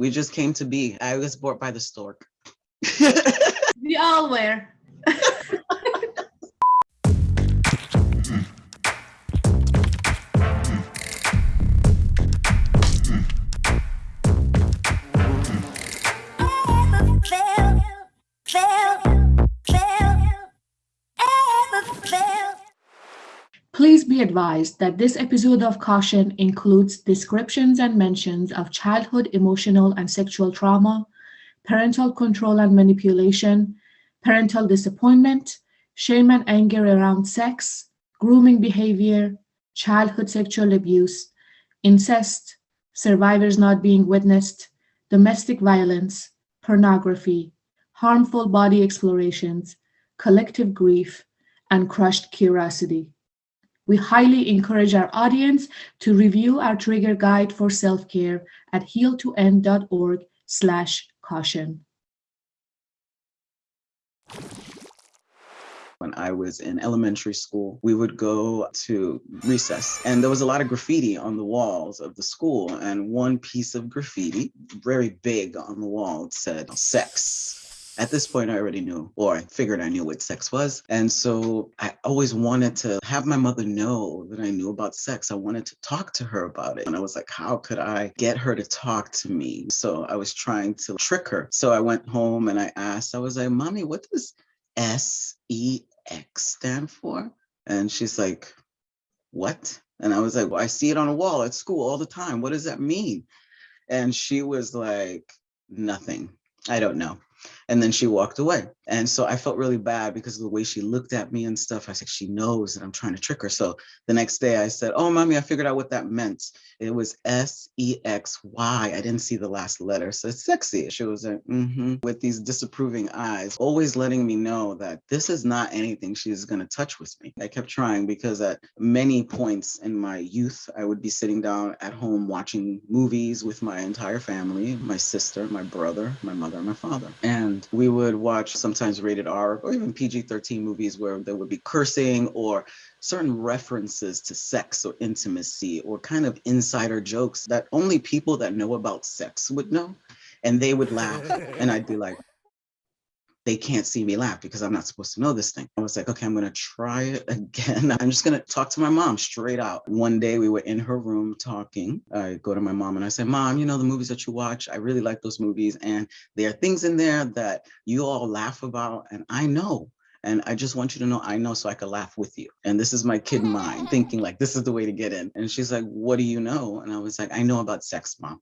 We just came to be. I was bought by the stork. we all were. advised that this episode of Caution includes descriptions and mentions of childhood emotional and sexual trauma, parental control and manipulation, parental disappointment, shame and anger around sex, grooming behavior, childhood sexual abuse, incest, survivors not being witnessed, domestic violence, pornography, harmful body explorations, collective grief, and crushed curiosity. We highly encourage our audience to review our trigger guide for self-care at heal2end.org slash caution. When I was in elementary school, we would go to recess and there was a lot of graffiti on the walls of the school. And one piece of graffiti, very big on the wall, said sex at this point, I already knew, or I figured I knew what sex was. And so I always wanted to have my mother know that I knew about sex. I wanted to talk to her about it. And I was like, how could I get her to talk to me? So I was trying to trick her. So I went home and I asked, I was like, Mommy, what does S E X stand for? And she's like, What? And I was like, Well, I see it on a wall at school all the time. What does that mean? And she was like, Nothing. I don't know. And then she walked away. And so I felt really bad because of the way she looked at me and stuff. I said, she knows that I'm trying to trick her. So the next day I said, oh, mommy, I figured out what that meant. It was S-E-X-Y. I didn't see the last letter. So it's sexy. She was like, mm-hmm, with these disapproving eyes, always letting me know that this is not anything she's going to touch with me. I kept trying because at many points in my youth, I would be sitting down at home watching movies with my entire family, my sister, my brother, my mother, my father. And we would watch sometimes rated R or even PG 13 movies where there would be cursing or certain references to sex or intimacy or kind of insider jokes that only people that know about sex would know. And they would laugh. and I'd be like, they can't see me laugh because I'm not supposed to know this thing. I was like, okay, I'm gonna try it again. I'm just gonna talk to my mom straight out. One day we were in her room talking. I go to my mom and I say, mom, you know, the movies that you watch, I really like those movies. And there are things in there that you all laugh about. And I know, and I just want you to know I know so I could laugh with you. And this is my kid mind thinking like, this is the way to get in. And she's like, what do you know? And I was like, I know about sex, mom.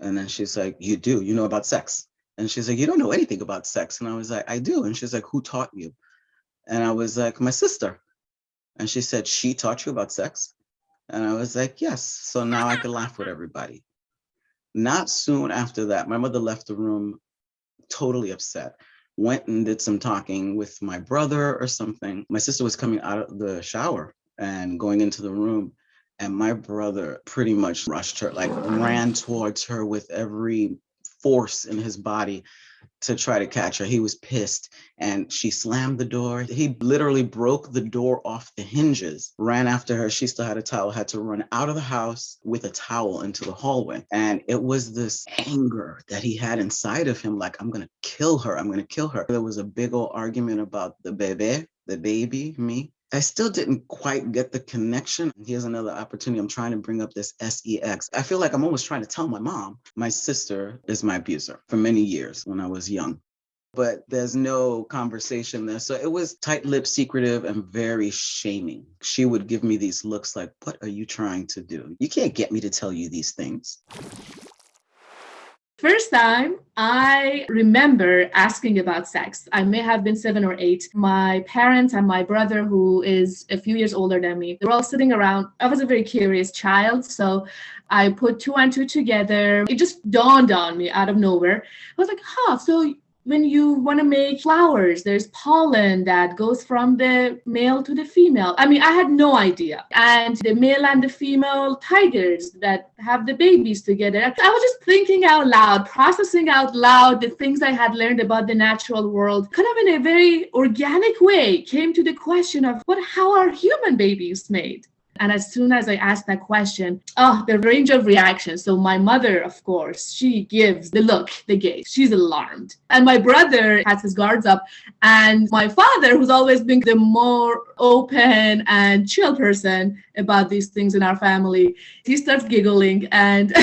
And then she's like, you do, you know about sex. And she's like, you don't know anything about sex. And I was like, I do. And she's like, who taught you? And I was like, my sister. And she said, she taught you about sex? And I was like, yes. So now I can laugh with everybody. Not soon after that, my mother left the room totally upset, went and did some talking with my brother or something. My sister was coming out of the shower and going into the room. And my brother pretty much rushed her, like ran towards her with every force in his body to try to catch her. He was pissed and she slammed the door. He literally broke the door off the hinges, ran after her. She still had a towel, had to run out of the house with a towel into the hallway. And it was this anger that he had inside of him, like, I'm going to kill her. I'm going to kill her. There was a big old argument about the bebe, the baby, me. I still didn't quite get the connection. Here's another opportunity. I'm trying to bring up this SEX. I feel like I'm always trying to tell my mom, my sister is my abuser for many years when I was young. But there's no conversation there. So it was tight lipped, secretive, and very shaming. She would give me these looks like, What are you trying to do? You can't get me to tell you these things. First time I remember asking about sex. I may have been seven or eight. My parents and my brother, who is a few years older than me, they were all sitting around. I was a very curious child. So I put two and two together. It just dawned on me out of nowhere. I was like, huh, so when you want to make flowers, there's pollen that goes from the male to the female. I mean, I had no idea. And the male and the female tigers that have the babies together. I was just thinking out loud, processing out loud the things I had learned about the natural world, kind of in a very organic way, came to the question of what how are human babies made? And as soon as I ask that question, oh, the range of reactions. So my mother, of course, she gives the look, the gaze. She's alarmed. And my brother has his guards up. And my father, who's always been the more open and chill person about these things in our family, he starts giggling and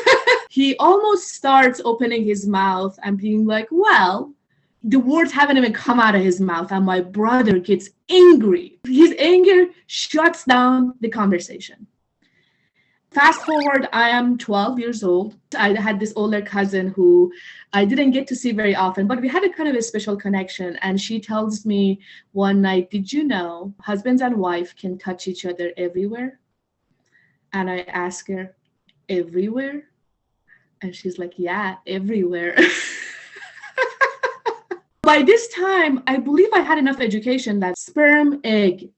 he almost starts opening his mouth and being like, well, the words haven't even come out of his mouth and my brother gets angry. His anger shuts down the conversation. Fast forward i am 12 years old. I had this older cousin who i didn't get to see very often but we had a kind of a special connection and she tells me one night did you know husbands and wife can touch each other everywhere? And i ask her everywhere? And she's like yeah everywhere by this time, I believe I had enough education that sperm, egg,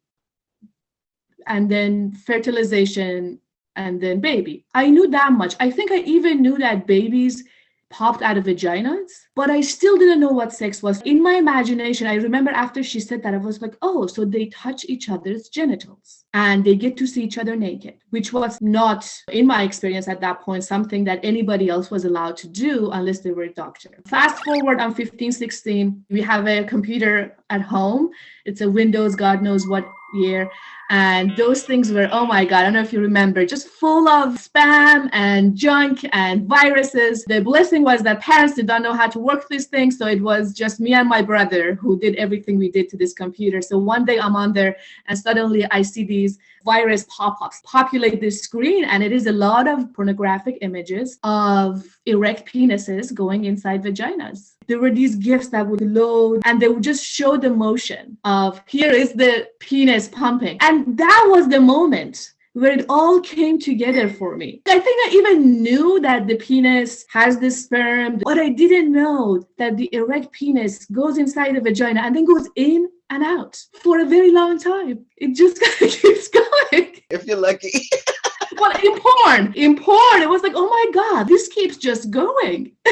and then fertilization, and then baby. I knew that much. I think I even knew that babies popped out of vaginas, but I still didn't know what sex was. In my imagination, I remember after she said that, I was like, oh, so they touch each other's genitals and they get to see each other naked, which was not, in my experience at that point, something that anybody else was allowed to do unless they were a doctor. Fast forward, I'm 15, 16. We have a computer at home. It's a Windows, God knows what year. And those things were, oh my God, I don't know if you remember, just full of spam and junk and viruses. The blessing was that parents did not know how to work these things. So it was just me and my brother who did everything we did to this computer. So one day I'm on there and suddenly I see these virus pop-ups populate the screen and it is a lot of pornographic images of erect penises going inside vaginas there were these gifs that would load and they would just show the motion of here is the penis pumping and that was the moment where it all came together for me. I think I even knew that the penis has the sperm, but I didn't know that the erect penis goes inside the vagina and then goes in and out for a very long time. It just kind of keeps going. If you're lucky. but in porn, in porn, it was like, oh my God, this keeps just going.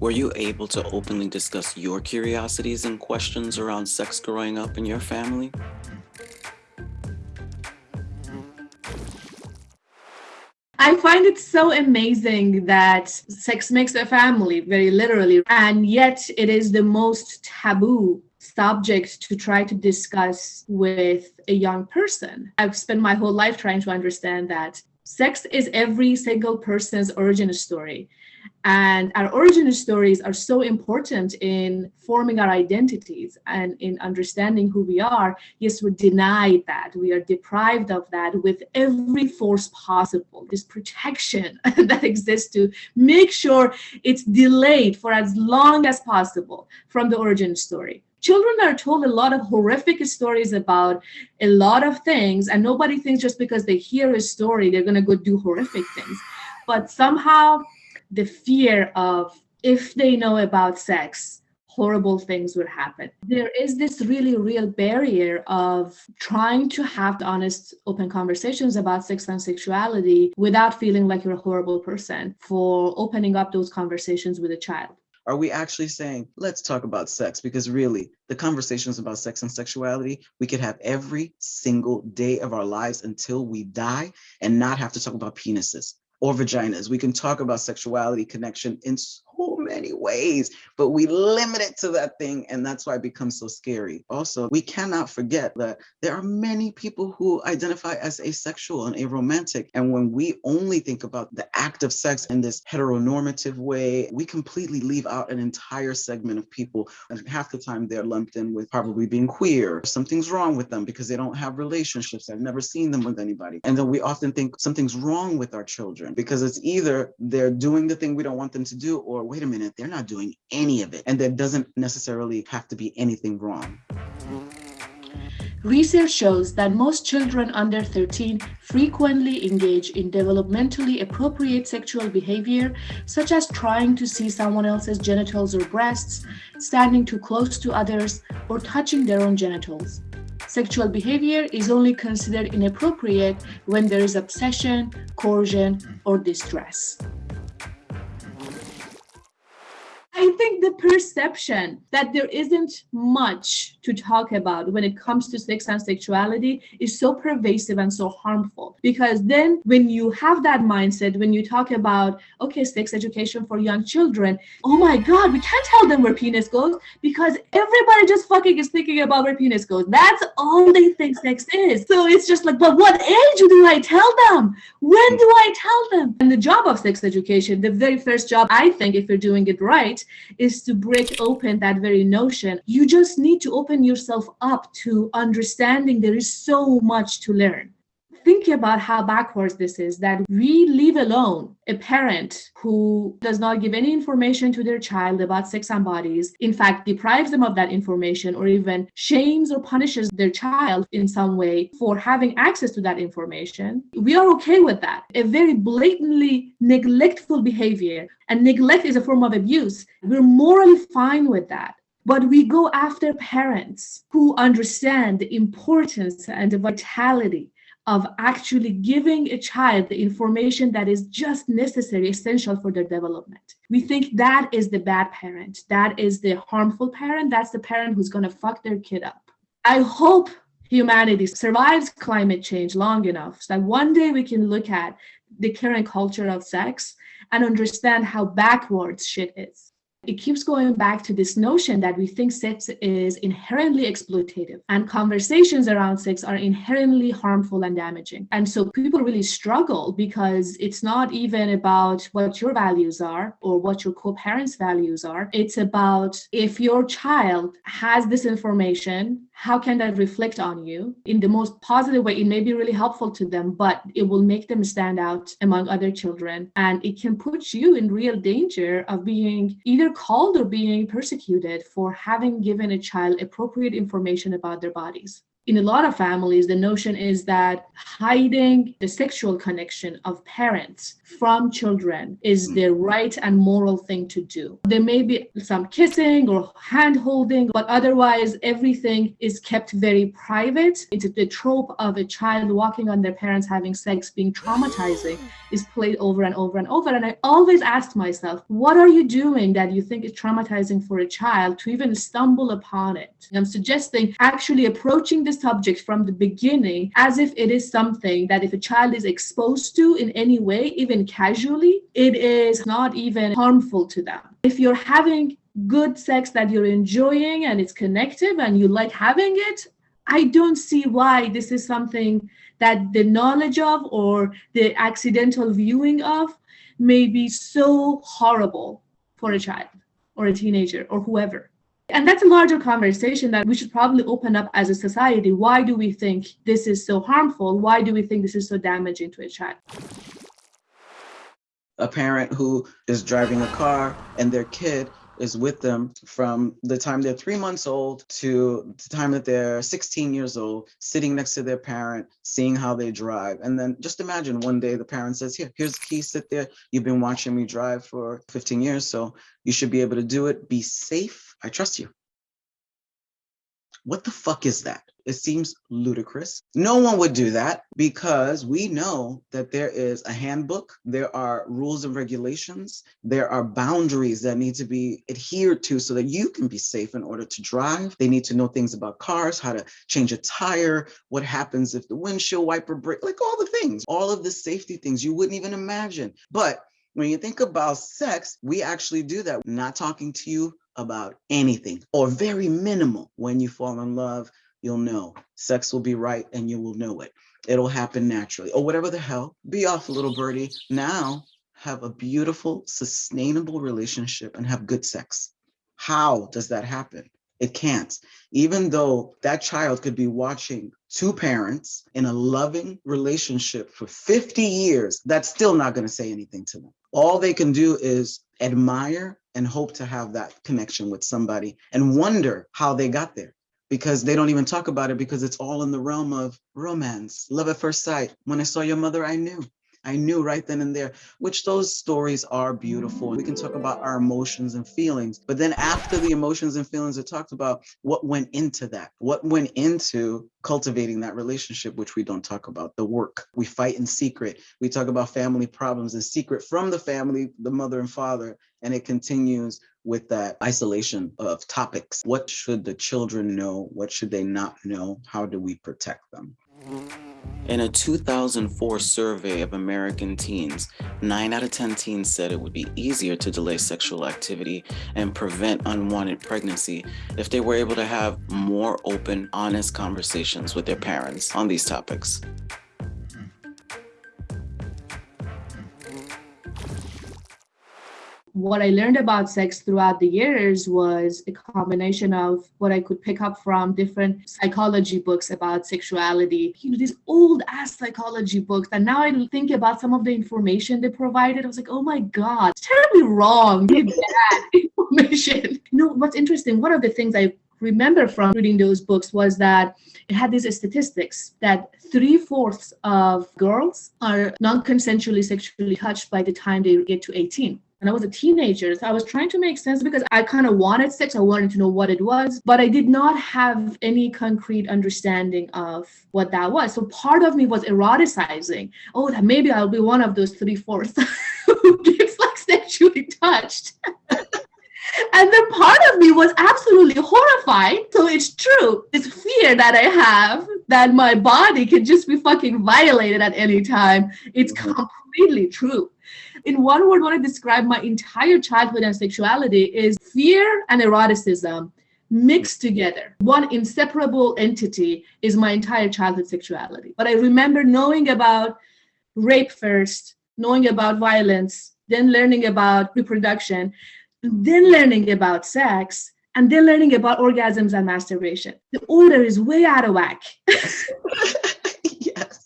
Were you able to openly discuss your curiosities and questions around sex growing up in your family? I find it so amazing that sex makes a family, very literally, and yet it is the most taboo subject to try to discuss with a young person. I've spent my whole life trying to understand that sex is every single person's origin story. And our origin stories are so important in forming our identities and in understanding who we are. Yes, we're denied that. We are deprived of that with every force possible. This protection that exists to make sure it's delayed for as long as possible from the origin story. Children are told a lot of horrific stories about a lot of things, and nobody thinks just because they hear a story, they're going to go do horrific things. But somehow the fear of if they know about sex, horrible things would happen. There is this really real barrier of trying to have honest, open conversations about sex and sexuality without feeling like you're a horrible person for opening up those conversations with a child. Are we actually saying, let's talk about sex? Because really, the conversations about sex and sexuality, we could have every single day of our lives until we die and not have to talk about penises or vaginas. We can talk about sexuality connection in so many ways, but we limit it to that thing. And that's why it becomes so scary. Also, we cannot forget that there are many people who identify as asexual and aromantic. And when we only think about the act of sex in this heteronormative way, we completely leave out an entire segment of people. And half the time they're lumped in with probably being queer. Something's wrong with them because they don't have relationships. I've never seen them with anybody. And then we often think something's wrong with our children because it's either they're doing the thing we don't want them to do or wait a minute, they're not doing any of it. And there doesn't necessarily have to be anything wrong. Research shows that most children under 13 frequently engage in developmentally appropriate sexual behavior, such as trying to see someone else's genitals or breasts, standing too close to others, or touching their own genitals. Sexual behavior is only considered inappropriate when there is obsession, coercion, or distress. I think the perception that there isn't much to talk about when it comes to sex and sexuality is so pervasive and so harmful. Because then, when you have that mindset, when you talk about, okay, sex education for young children, oh my God, we can't tell them where penis goes because everybody just fucking is thinking about where penis goes. That's all they think sex is. So it's just like, but what age do I tell them? When do I tell them? And the job of sex education, the very first job, I think, if you're doing it right, is to break open that very notion. You just need to open yourself up to understanding there is so much to learn think about how backwards this is that we leave alone a parent who does not give any information to their child about sex and bodies, in fact, deprives them of that information or even shames or punishes their child in some way for having access to that information. We are okay with that. A very blatantly neglectful behavior, and neglect is a form of abuse. We're morally fine with that. But we go after parents who understand the importance and the vitality of actually giving a child the information that is just necessary, essential for their development. We think that is the bad parent, that is the harmful parent, that's the parent who's going to fuck their kid up. I hope humanity survives climate change long enough so that one day we can look at the current culture of sex and understand how backwards shit is it keeps going back to this notion that we think sex is inherently exploitative and conversations around sex are inherently harmful and damaging. And so people really struggle because it's not even about what your values are or what your co parents' values are. It's about if your child has this information, how can that reflect on you in the most positive way? It may be really helpful to them, but it will make them stand out among other children. And it can put you in real danger of being either called or being persecuted for having given a child appropriate information about their bodies in a lot of families, the notion is that hiding the sexual connection of parents from children is hmm. the right and moral thing to do. There may be some kissing or hand holding, but otherwise, everything is kept very private. It's the trope of a child walking on their parents having sex being traumatizing is played over and over and over. And I always asked myself, what are you doing that you think is traumatizing for a child to even stumble upon it? I'm suggesting actually approaching this subject from the beginning as if it is something that if a child is exposed to in any way, even casually, it is not even harmful to them. If you're having good sex that you're enjoying and it's connective and you like having it, I don't see why this is something that the knowledge of or the accidental viewing of may be so horrible for a child or a teenager or whoever. And that's a larger conversation that we should probably open up as a society. Why do we think this is so harmful? Why do we think this is so damaging to a child? A parent who is driving a car and their kid is with them from the time they're three months old to the time that they're 16 years old, sitting next to their parent, seeing how they drive. And then just imagine one day the parent says, Here, here's the key, sit there. You've been watching me drive for 15 years, so you should be able to do it. Be safe. I trust you. What the fuck is that? It seems ludicrous. No one would do that because we know that there is a handbook, there are rules and regulations, there are boundaries that need to be adhered to so that you can be safe in order to drive. They need to know things about cars, how to change a tire, what happens if the windshield wiper breaks, like all the things, all of the safety things you wouldn't even imagine. But when you think about sex, we actually do that. Not talking to you about anything or very minimal. When you fall in love, you'll know. Sex will be right and you will know it. It'll happen naturally or whatever the hell. Be off, little birdie. Now have a beautiful, sustainable relationship and have good sex. How does that happen? It can't. Even though that child could be watching two parents in a loving relationship for 50 years, that's still not going to say anything to them. All they can do is admire and hope to have that connection with somebody and wonder how they got there because they don't even talk about it because it's all in the realm of romance, love at first sight. When I saw your mother, I knew. I knew right then and there, which those stories are beautiful. We can talk about our emotions and feelings, but then after the emotions and feelings are talked about, what went into that? What went into cultivating that relationship, which we don't talk about, the work. We fight in secret. We talk about family problems in secret from the family, the mother and father, and it continues with that isolation of topics. What should the children know? What should they not know? How do we protect them? In a 2004 survey of American teens, 9 out of 10 teens said it would be easier to delay sexual activity and prevent unwanted pregnancy if they were able to have more open, honest conversations with their parents on these topics. What I learned about sex throughout the years was a combination of what I could pick up from different psychology books about sexuality. You know, these old ass psychology books. And now I think about some of the information they provided. I was like, oh my God, terribly wrong. bad information. You know, what's interesting, one of the things I remember from reading those books was that it had these statistics that three fourths of girls are non consensually sexually touched by the time they get to 18 and I was a teenager. So I was trying to make sense because I kind of wanted sex. I wanted to know what it was, but I did not have any concrete understanding of what that was. So part of me was eroticizing. Oh, that maybe I'll be one of those three fourths who gets like sexually touched. and then part of me was absolutely horrified. So it's true. This fear that I have that my body can just be fucking violated at any time. It's mm-hmm. completely true in one word, want to describe my entire childhood and sexuality is fear and eroticism mixed together. One inseparable entity is my entire childhood sexuality. But I remember knowing about rape first, knowing about violence, then learning about reproduction, then learning about sex, and then learning about orgasms and masturbation. The order is way out of whack. yes.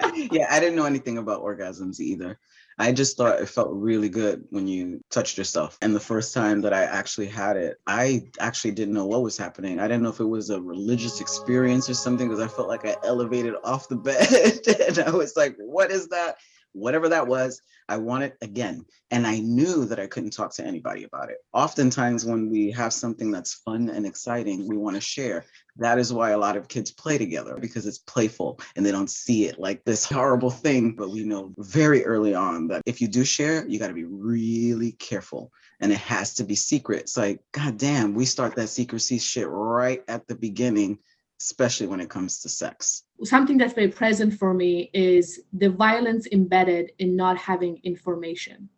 Yeah, I didn't know anything about orgasms either. I just thought it felt really good when you touched yourself. And the first time that I actually had it, I actually didn't know what was happening. I didn't know if it was a religious experience or something because I felt like I elevated off the bed and I was like, what is that? Whatever that was, I want it again. And I knew that I couldn't talk to anybody about it. Oftentimes, when we have something that's fun and exciting, we want to share. That is why a lot of kids play together because it's playful and they don't see it like this horrible thing. But we know very early on that if you do share, you got to be really careful and it has to be secret. It's like, God damn, we start that secrecy shit right at the beginning especially when it comes to sex. Something that's very present for me is the violence embedded in not having information.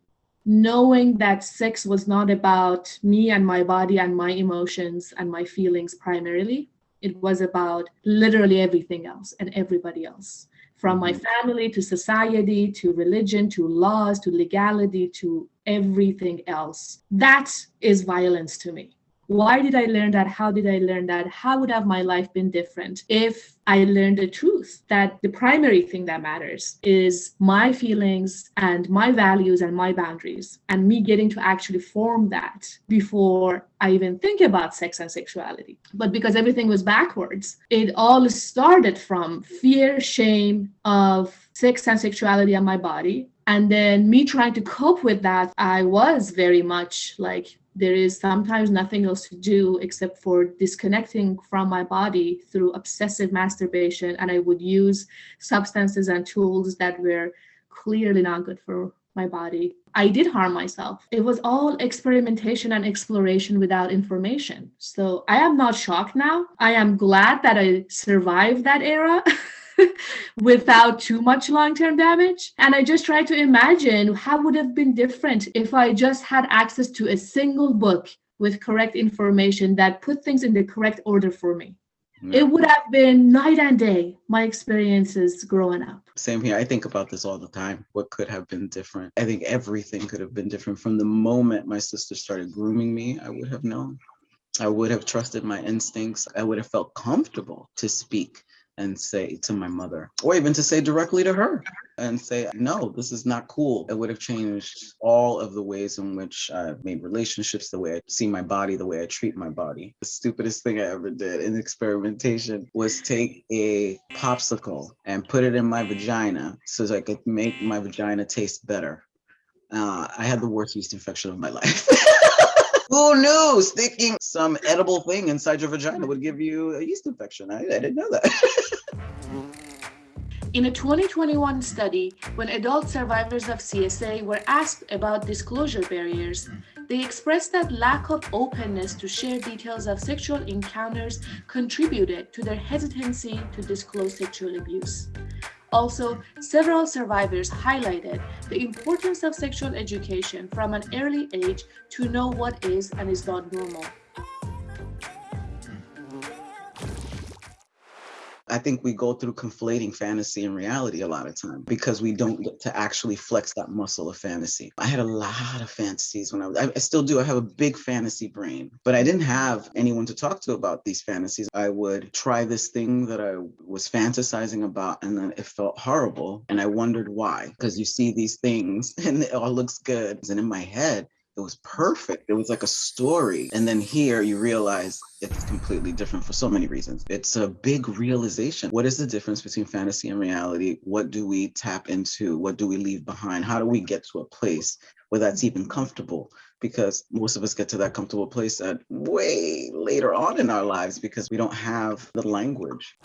Knowing that sex was not about me and my body and my emotions and my feelings primarily, it was about literally everything else and everybody else from my mm-hmm. family to society to religion to laws to legality to everything else. That is violence to me why did I learn that? How did I learn that? How would have my life been different if I learned the truth that the primary thing that matters is my feelings and my values and my boundaries, and me getting to actually form that before I even think about sex and sexuality. But because everything was backwards, it all started from fear, shame of sex and sexuality and my body. And then me trying to cope with that, I was very much like there is sometimes nothing else to do except for disconnecting from my body through obsessive masturbation. And i would use substances and tools that were clearly not good for my body. I did harm myself. It was all experimentation and exploration without information. So i am not shocked now. I am glad that i survived that era without too much long-term damage. And i just try to imagine how would have been different if i just had access to a single book with correct information that put things in the correct order for me. Yeah. it would have been night and day my experiences growing up. Same here. I think about this all the time. What could have been different? I think everything could have been different from the moment my sister started grooming me i would have known. I would have trusted my instincts. I would have felt comfortable to speak and say to my mother, or even to say directly to her and say, no, this is not cool. It would have changed all of the ways in which I've made relationships, the way I see my body, the way I treat my body. The stupidest thing I ever did in experimentation was take a popsicle and put it in my vagina so that I could make my vagina taste better. Uh, I had the worst yeast infection of my life. Who knew sticking some edible thing inside your vagina would give you a yeast infection? I, I didn't know that. In a 2021 study, when adult survivors of CSA were asked about disclosure barriers, they expressed that lack of openness to share details of sexual encounters contributed to their hesitancy to disclose sexual abuse. Also, several survivors highlighted the importance of sexual education from an early age to know what is and is not normal. I think we go through conflating fantasy and reality a lot of time because we don't get to actually flex that muscle of fantasy. I had a lot of fantasies when I was, I, I still do. I have a big fantasy brain, but I didn't have anyone to talk to about these fantasies. I would try this thing that I was fantasizing about and then it felt horrible. And I wondered why, because you see these things and it all looks good. And in my head, it was perfect. It was like a story. And then here you realize it's completely different for so many reasons. It's a big realization. What is the difference between fantasy and reality? What do we tap into? What do we leave behind? How do we get to a place where that's even comfortable? Because most of us get to that comfortable place at way later on in our lives because we don't have the language.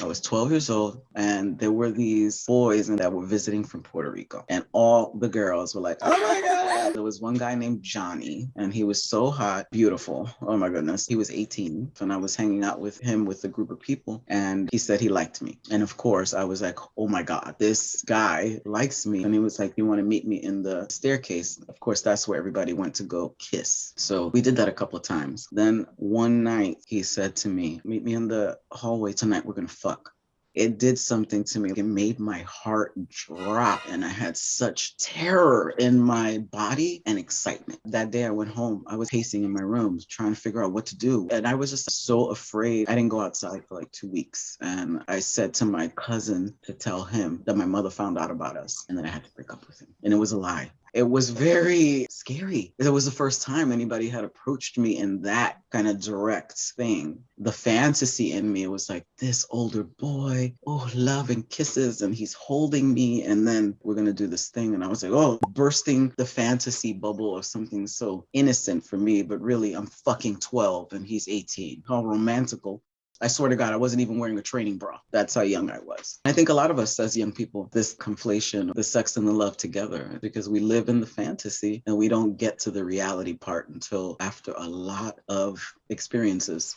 I was 12 years old and there were these boys and that were visiting from Puerto Rico and all the girls were like, oh my God. There was one guy named Johnny and he was so hot, beautiful. Oh my goodness. He was 18 and I was hanging out with him with a group of people and he said he liked me. And of course I was like, oh my God, this guy likes me. And he was like, you want to meet me in the staircase? Of course, that's where everybody went to go kiss. So we did that a couple of times. Then one night he said to me, meet me in the hallway tonight. We're to fuck it did something to me. It made my heart drop and I had such terror in my body and excitement. That day I went home, I was pacing in my room trying to figure out what to do. And I was just so afraid. I didn't go outside for like two weeks. And I said to my cousin to tell him that my mother found out about us and that I had to break up with him. And it was a lie it was very scary. It was the first time anybody had approached me in that kind of direct thing. The fantasy in me was like this older boy, oh, love and kisses, and he's holding me, and then we're gonna do this thing. And I was like, oh, bursting the fantasy bubble of something so innocent for me, but really I'm fucking 12 and he's 18. How romantical. I swear to God, I wasn't even wearing a training bra. That's how young I was. I think a lot of us as young people, this conflation, of the sex and the love together, because we live in the fantasy and we don't get to the reality part until after a lot of experiences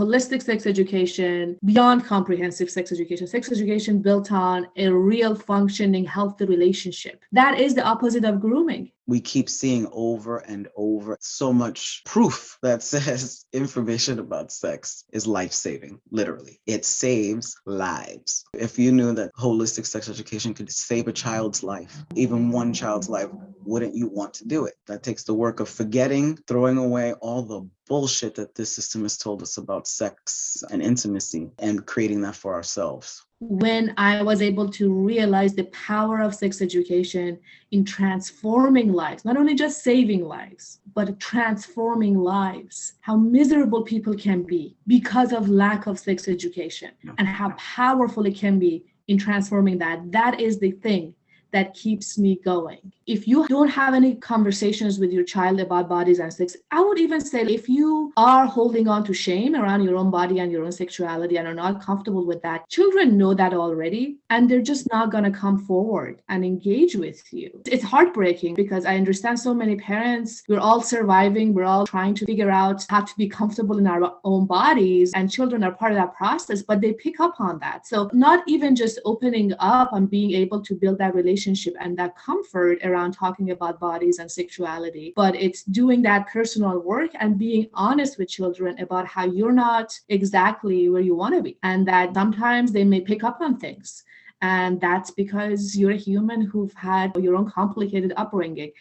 holistic sex education, beyond comprehensive sex education, sex education built on a real functioning, healthy relationship. That is the opposite of grooming we keep seeing over and over so much proof that says information about sex is life saving, literally. It saves lives. If you knew that holistic sex education could save a child's life, even one child's life, wouldn't you want to do it? That takes the work of forgetting, throwing away all the bullshit that this system has told us about sex and intimacy and creating that for ourselves when I was able to realize the power of sex education in transforming lives, not only just saving lives, but transforming lives, how miserable people can be because of lack of sex education and how powerful it can be in transforming that. That is the thing that keeps me going. If you don't have any conversations with your child about bodies and sex, I would even say if you are holding on to shame around your own body and your own sexuality and are not comfortable with that, children know that already and they're just not going to come forward and engage with you. It's heartbreaking because I understand so many parents, we're all surviving, we're all trying to figure out how to be comfortable in our own bodies, and children are part of that process, but they pick up on that. So, not even just opening up and being able to build that relationship and that comfort around talking about bodies and sexuality. But it's doing that personal work and being honest with children about how you're not exactly where you want to be, and that sometimes they may pick up on things. And that's because you're a human who've had your own complicated upbringing.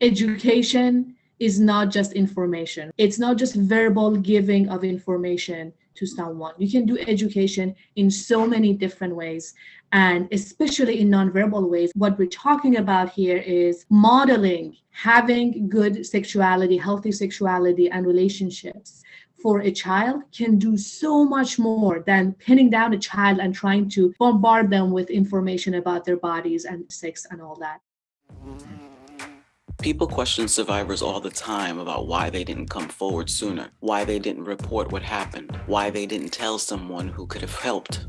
Education is not just information. It's not just verbal giving of information to someone. You can do education in so many different ways. And especially in nonverbal ways, what we're talking about here is modeling, having good sexuality, healthy sexuality, and relationships for a child can do so much more than pinning down a child and trying to bombard them with information about their bodies and sex and all that. People question survivors all the time about why they didn't come forward sooner, why they didn't report what happened, why they didn't tell someone who could have helped.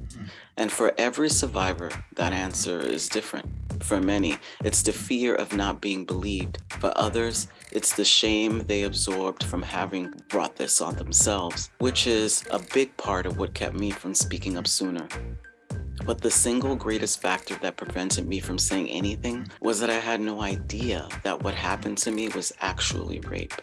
And for every survivor, that answer is different. For many, it's the fear of not being believed. For others, it's the shame they absorbed from having brought this on themselves, which is a big part of what kept me from speaking up sooner. But the single greatest factor that prevented me from saying anything was that I had no idea that what happened to me was actually rape.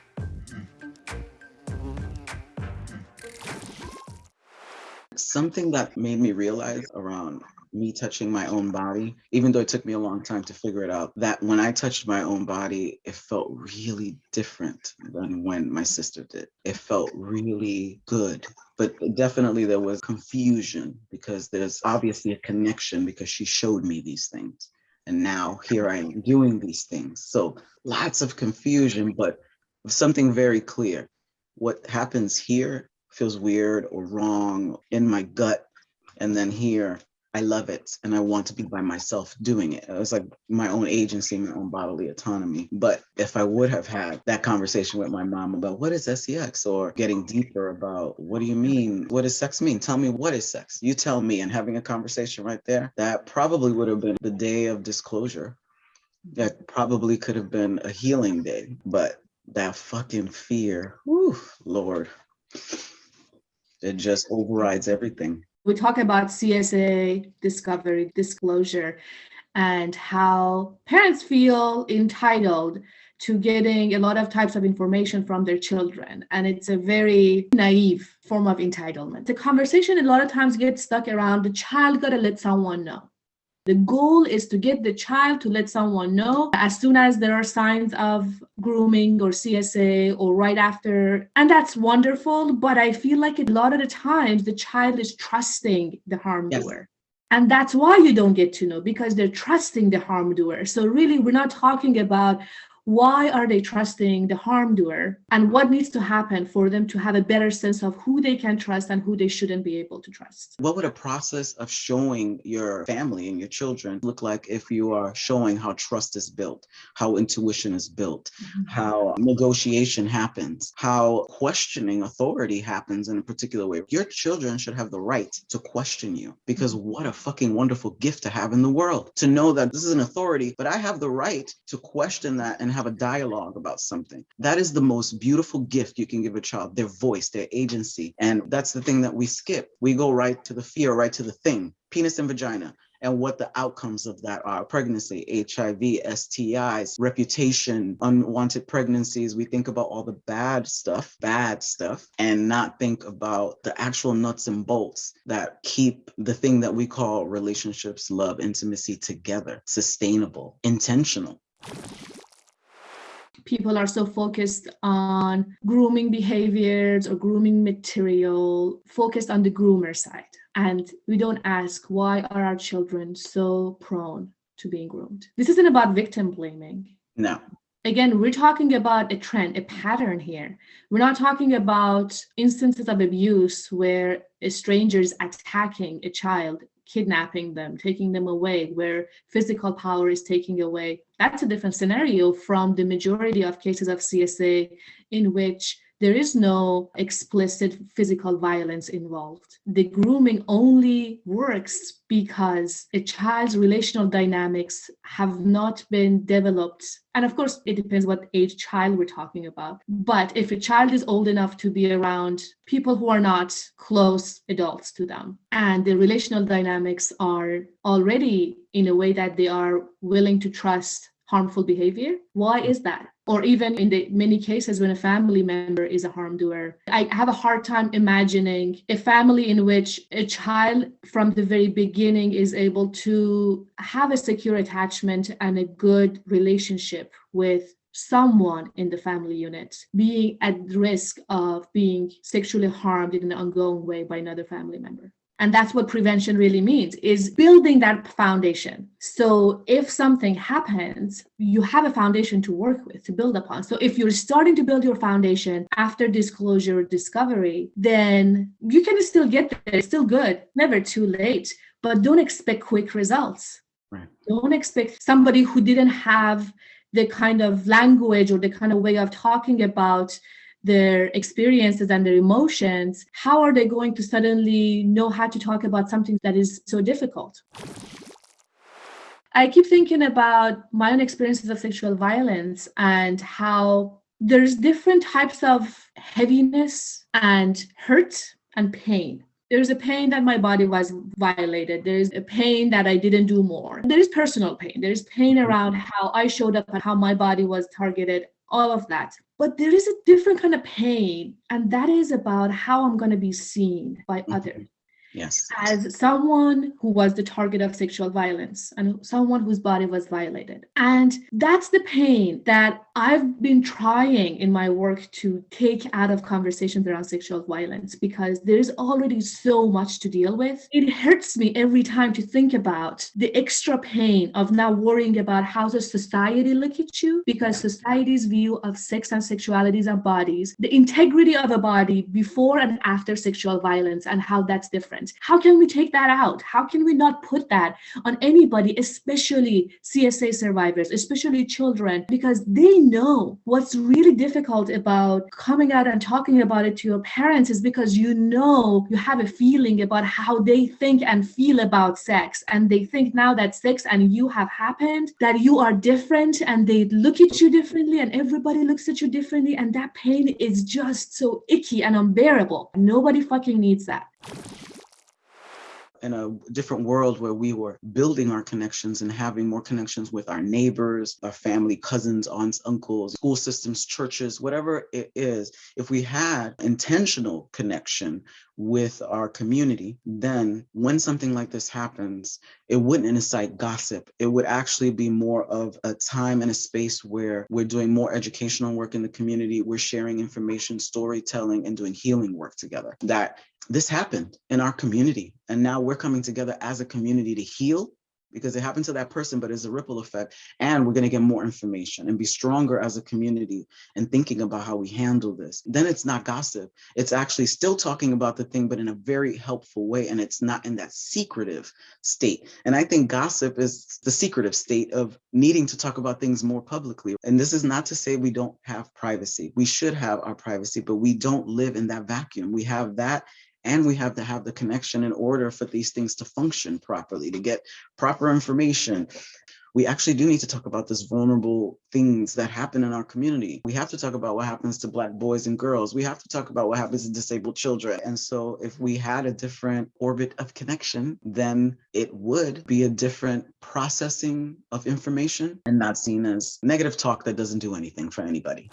Something that made me realize around me touching my own body, even though it took me a long time to figure it out, that when I touched my own body, it felt really different than when my sister did. It felt really good. But definitely there was confusion because there's obviously a connection because she showed me these things. And now here I am doing these things. So lots of confusion, but something very clear. What happens here feels weird or wrong in my gut. And then here I love it and I want to be by myself doing it. It was like my own agency, my own bodily autonomy. But if I would have had that conversation with my mom about what is sex or getting deeper about what do you mean? What does sex mean? Tell me what is sex? You tell me and having a conversation right there, that probably would have been the day of disclosure. That probably could have been a healing day, but that fucking fear, whew, Lord, it just overrides everything we talk about CSA discovery, disclosure, and how parents feel entitled to getting a lot of types of information from their children. And it's a very naive form of entitlement. The conversation a lot of times gets stuck around the child got to let someone know. The goal is to get the child to let someone know as soon as there are signs of grooming or CSA or right after. And that's wonderful. But I feel like a lot of the times the child is trusting the harm yes. doer. And that's why you don't get to know because they're trusting the harm doer. So, really, we're not talking about why are they trusting the harm doer and what needs to happen for them to have a better sense of who they can trust and who they shouldn't be able to trust what would a process of showing your family and your children look like if you are showing how trust is built how intuition is built mm-hmm. how negotiation happens how questioning authority happens in a particular way your children should have the right to question you because mm-hmm. what a fucking wonderful gift to have in the world to know that this is an authority but i have the right to question that and and have a dialogue about something. That is the most beautiful gift you can give a child, their voice, their agency. And that's the thing that we skip. We go right to the fear, right to the thing, penis and vagina and what the outcomes of that are pregnancy, HIV, STIs, reputation, unwanted pregnancies. We think about all the bad stuff, bad stuff, and not think about the actual nuts and bolts that keep the thing that we call relationships, love, intimacy together, sustainable, intentional people are so focused on grooming behaviors or grooming material, focused on the groomer side. And we don't ask why are our children so prone to being groomed? This isn't about victim blaming. No. Again, we're talking about a trend, a pattern here. We're not talking about instances of abuse where a stranger is attacking a child kidnapping them, taking them away, where physical power is taking away. That's a different scenario from the majority of cases of CSA in which there is no explicit physical violence involved. The grooming only works because a child's relational dynamics have not been developed. And of course, it depends what age child we're talking about. But if a child is old enough to be around people who are not close adults to them, and the relational dynamics are already in a way that they are willing to trust harmful behavior, why hmm. is that? or even in the many cases when a family member is a harm doer. I have a hard time imagining a family in which a child from the very beginning is able to have a secure attachment and a good relationship with someone in the family unit being at risk of being sexually harmed in an ongoing way by another family member and that's what prevention really means is building that foundation. So if something happens you have a foundation to work with to build upon. So if you're starting to build your foundation after disclosure or discovery then you can still get there. It's still good. Never too late. But don't expect quick results. Right. don't expect somebody who didn't have the kind of language or the kind of way of talking about their experiences and their emotions, how are they going to suddenly know how to talk about something that is so difficult? I keep thinking about my own experiences of sexual violence and how there's different types of heaviness and hurt and pain. There's a pain that my body was violated. There's a pain that I didn't do more. There is personal pain. There's pain around how I showed up and how my body was targeted, all of that. But there is a different kind of pain, and that is about how I'm going to be seen by mm-hmm. others. Yes. As someone who was the target of sexual violence and someone whose body was violated. And that's the pain that I've been trying in my work to take out of conversations around sexual violence because there's already so much to deal with. It hurts me every time to think about the extra pain of now worrying about how the society look at you because society's view of sex and sexualities and bodies, the integrity of a body before and after sexual violence and how that's different How can we take that out? How can we not put that on anybody, especially CSA survivors, especially children, because they know what's really difficult about coming out and talking about it to your parents is because you know you have a feeling about how they think and feel about sex. And they think now that sex and you have happened, that you are different and they look at you differently and everybody looks at you differently. And that pain is just so icky and unbearable. Nobody fucking needs that in a different world where we were building our connections and having more connections with our neighbors, our family, cousins, aunts, uncles, school systems, churches, whatever it is, if we had intentional connection with our community, then when something like this happens, it wouldn't incite gossip. It would actually be more of a time and a space where we're doing more educational work in the community, we're sharing information, storytelling, and doing healing work together. That this happened in our community. And now we're coming together as a community to heal because it happened to that person, but it's a ripple effect. And we're going to get more information and be stronger as a community and thinking about how we handle this. Then it's not gossip. It's actually still talking about the thing, but in a very helpful way. And it's not in that secretive state. And I think gossip is the secretive state of needing to talk about things more publicly. And this is not to say we don't have privacy. We should have our privacy, but we don't live in that vacuum. We have that and we have to have the connection in order for these things to function properly, to get proper information. We actually do need to talk about this vulnerable things that happen in our community. We have to talk about what happens to Black boys and girls. We have to talk about what happens to disabled children. And so if we had a different orbit of connection, then it would be a different processing of information and not seen as negative talk that doesn't do anything for anybody.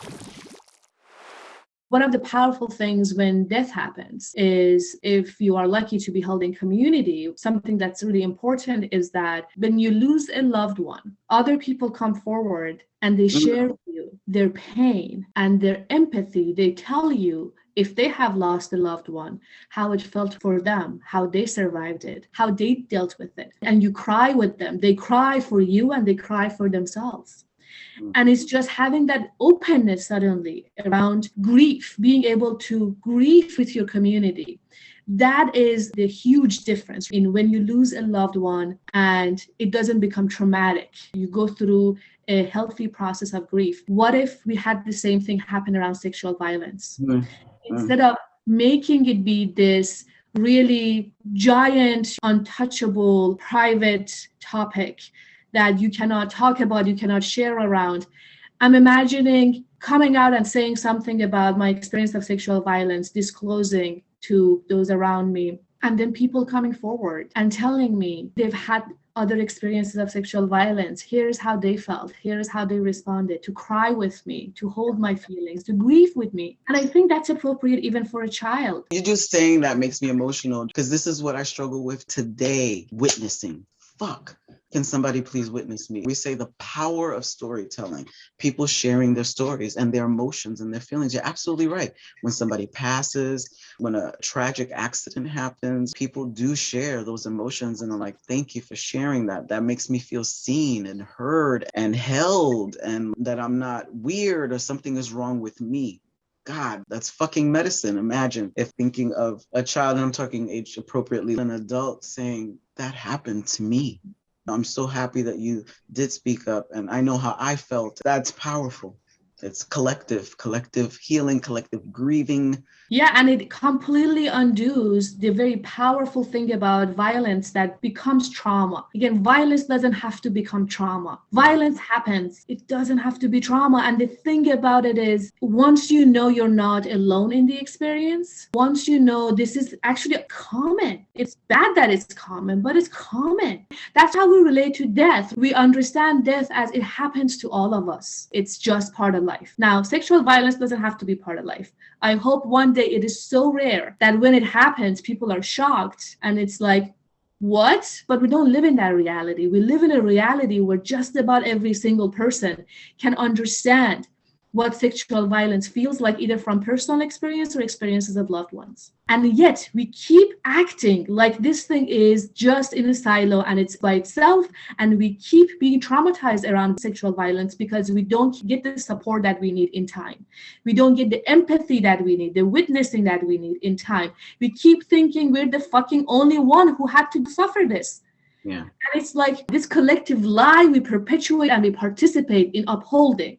One of the powerful things when death happens is if you are lucky to be held in community, something that's really important is that when you lose a loved one, other people come forward and they mm. share with you their pain and their empathy. They tell you if they have lost a loved one, how it felt for them, how they survived it, how they dealt with it. And you cry with them. They cry for you and they cry for themselves. Mm. And it's just having that openness suddenly around grief, being able to grieve with your community. That is the huge difference in when you lose a loved one and it doesn't become traumatic. You go through a healthy process of grief. What if we had the same thing happen around sexual violence? Mm. Instead of making it be this really giant, untouchable, private topic that you cannot talk about, you cannot share around. I'm imagining coming out and saying something about my experience of sexual violence, disclosing to those around me, and then people coming forward and telling me they've had other experiences of sexual violence. Here's how they felt. Here's how they responded to cry with me, to hold my feelings, to grieve with me. And I think that's appropriate even for a child. You're just saying that makes me emotional because this is what I struggle with today witnessing. Fuck Can somebody please witness me? We say the power of storytelling, people sharing their stories and their emotions and their feelings. You're absolutely right. When somebody passes, when a tragic accident happens, people do share those emotions and they're like, thank you for sharing that. That makes me feel seen and heard and held and that I'm not weird or something is wrong with me. God, that's fucking medicine. Imagine if thinking of a child, and I'm talking age appropriately, an adult saying, that happened to me. I'm so happy that you did speak up and I know how I felt. That's powerful. It's collective, collective healing, collective grieving. Yeah, and it completely undoes the very powerful thing about violence that becomes trauma. Again, violence doesn't have to become trauma. Violence happens, it doesn't have to be trauma. And the thing about it is, once you know you're not alone in the experience, once you know this is actually common, it's bad that it's common, but it's common. That's how we relate to death. We understand death as it happens to all of us, it's just part of life. Now, sexual violence doesn't have to be part of life. I hope one day it is so rare that when it happens, people are shocked and it's like, what? But we don't live in that reality. We live in a reality where just about every single person can understand what sexual violence feels like, either from personal experience or experiences of loved ones. And yet we keep acting like this thing is just in a silo and it's by itself. And we keep being traumatized around sexual violence because we don't get the support that we need in time. We don't get the empathy that we need, the witnessing that we need in time. We keep thinking we're the fucking only one who had to suffer this. Yeah. And it's like this collective lie we perpetuate and we participate in upholding.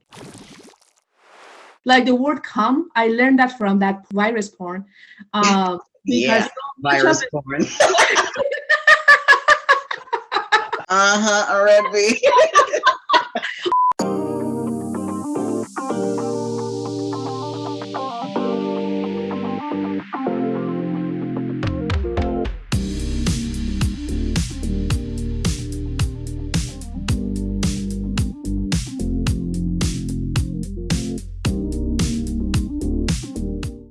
Like the word come, I learned that from that virus porn. Uh, yeah, virus porn. uh-huh, already.